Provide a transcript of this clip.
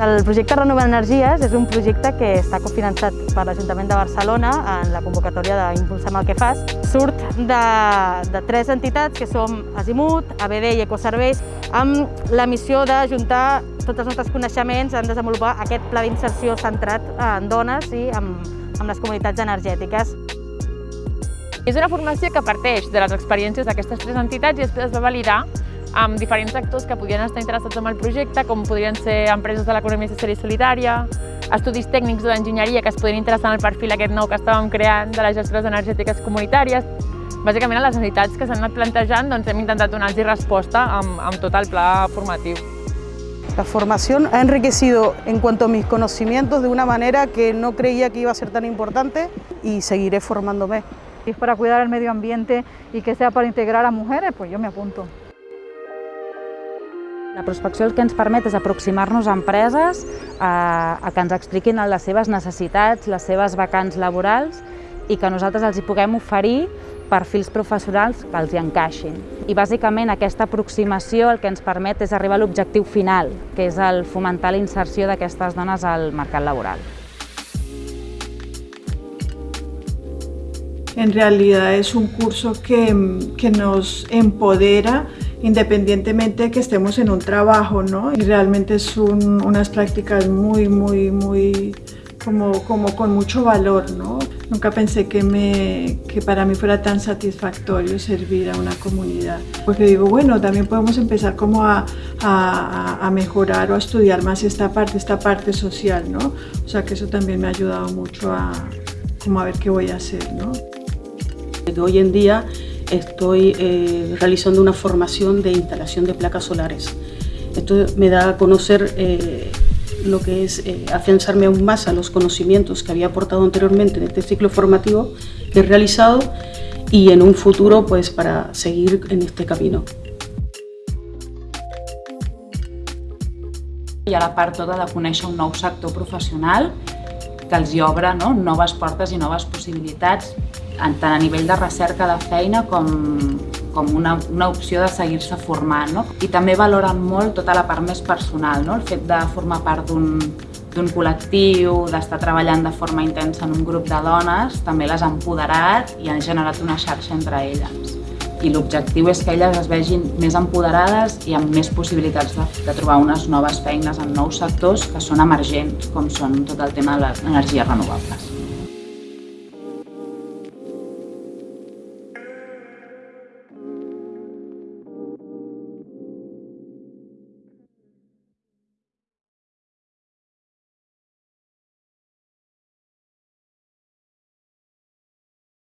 El projecte Renovant Energies és un projecte que està cofinançat per l'Ajuntament de Barcelona en la convocatòria d'Impulsem el que fas. Surt de, de tres entitats que som Azimut, ABD i Ecoserveis amb la missió d'ajuntar tots els nostres coneixements en desenvolupar aquest pla d'inserció centrat en dones i amb, amb les comunitats energètiques. És una formació que parteix de les experiències d'aquestes tres entitats i després es va validar amb diferents actors que podien estar interessats en el projecte, com podrien ser empreses de l'economia social i solidària, estudis tècnics o d'enginyeria que es podien interessar en el perfil aquest nou que estàvem creant de les gestores energètiques comunitàries. Bàsicament, a les necessitats que s'han anat plantejant doncs, hem intentat donar-los resposta amb, amb tot el pla formatiu. La formación ha enriquecido en cuanto a mis conocimientos de una manera que no creía que iba a ser tan importante y seguiré formándome. Si es para cuidar el medio ambiente y que sea para integrar a mujeres, pues yo me apunto. La prospecció el que ens permet és aproximar-nos a empreses a, a que ens expliquin les seves necessitats, les seves vacants laborals i que nosaltres els hi puguem oferir perfils professionals que els hi encaixin. I bàsicament aquesta aproximació el que ens permet és arribar a l'objectiu final, que és el fomentar la inserció d'aquestes dones al mercat laboral. En realidad es un curso que, que nos empodera independientemente de que estemos en un trabajo, ¿no? Y realmente es un, unas prácticas muy, muy, muy, como, como con mucho valor, ¿no? Nunca pensé que, me, que para mí fuera tan satisfactorio servir a una comunidad. Porque digo, bueno, también podemos empezar como a, a, a mejorar o a estudiar más esta parte, esta parte social, ¿no? O sea que eso también me ha ayudado mucho a, como a ver qué voy a hacer, ¿no? Hoy en día estoy eh, realizando una formación de instalación de placas solares. Esto me da a conocer eh, lo que es eh, afianzarme aún más a los conocimientos que había aportado anteriormente en este ciclo formativo que he realizado y en un futuro pues para seguir en este camino. Hi ha la part tota de conèixer un nou sector professional que els hi obre no? noves portes i noves possibilitats tant a nivell de recerca de feina com, com una, una opció de seguir-se formant. No? I també valoren molt tota la part més personal, no? el fet de formar part d'un col·lectiu, d'estar treballant de forma intensa en un grup de dones, també les ha empoderat i han generat una xarxa entre elles. I l'objectiu és que elles es vegin més empoderades i amb més possibilitats de, de trobar unes noves feines en nous sectors que són emergents, com són tot el tema de les energies renovables.